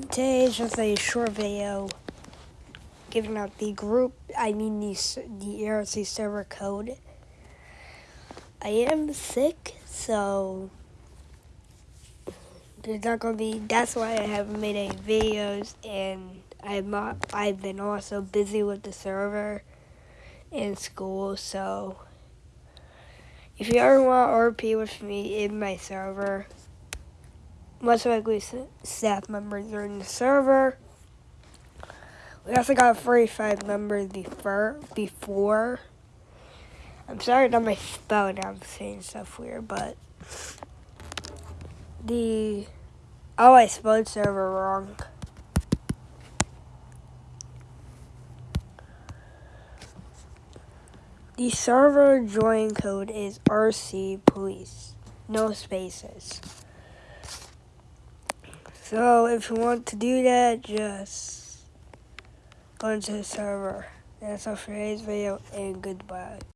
today is just a short video giving out the group, I mean the, the ERC server code. I am sick, so there's not to be, that's why I haven't made any videos, and I'm not, I've been also busy with the server in school, so if you ever want RP with me in my server, most likely staff members are in the server. We also got 45 members before. before. I'm sorry about my spelling, I'm saying stuff weird, but the, oh, I spelled server wrong. The server join code is RC Police, no spaces. So if you want to do that, just go into the server. That's all for today's video, and goodbye.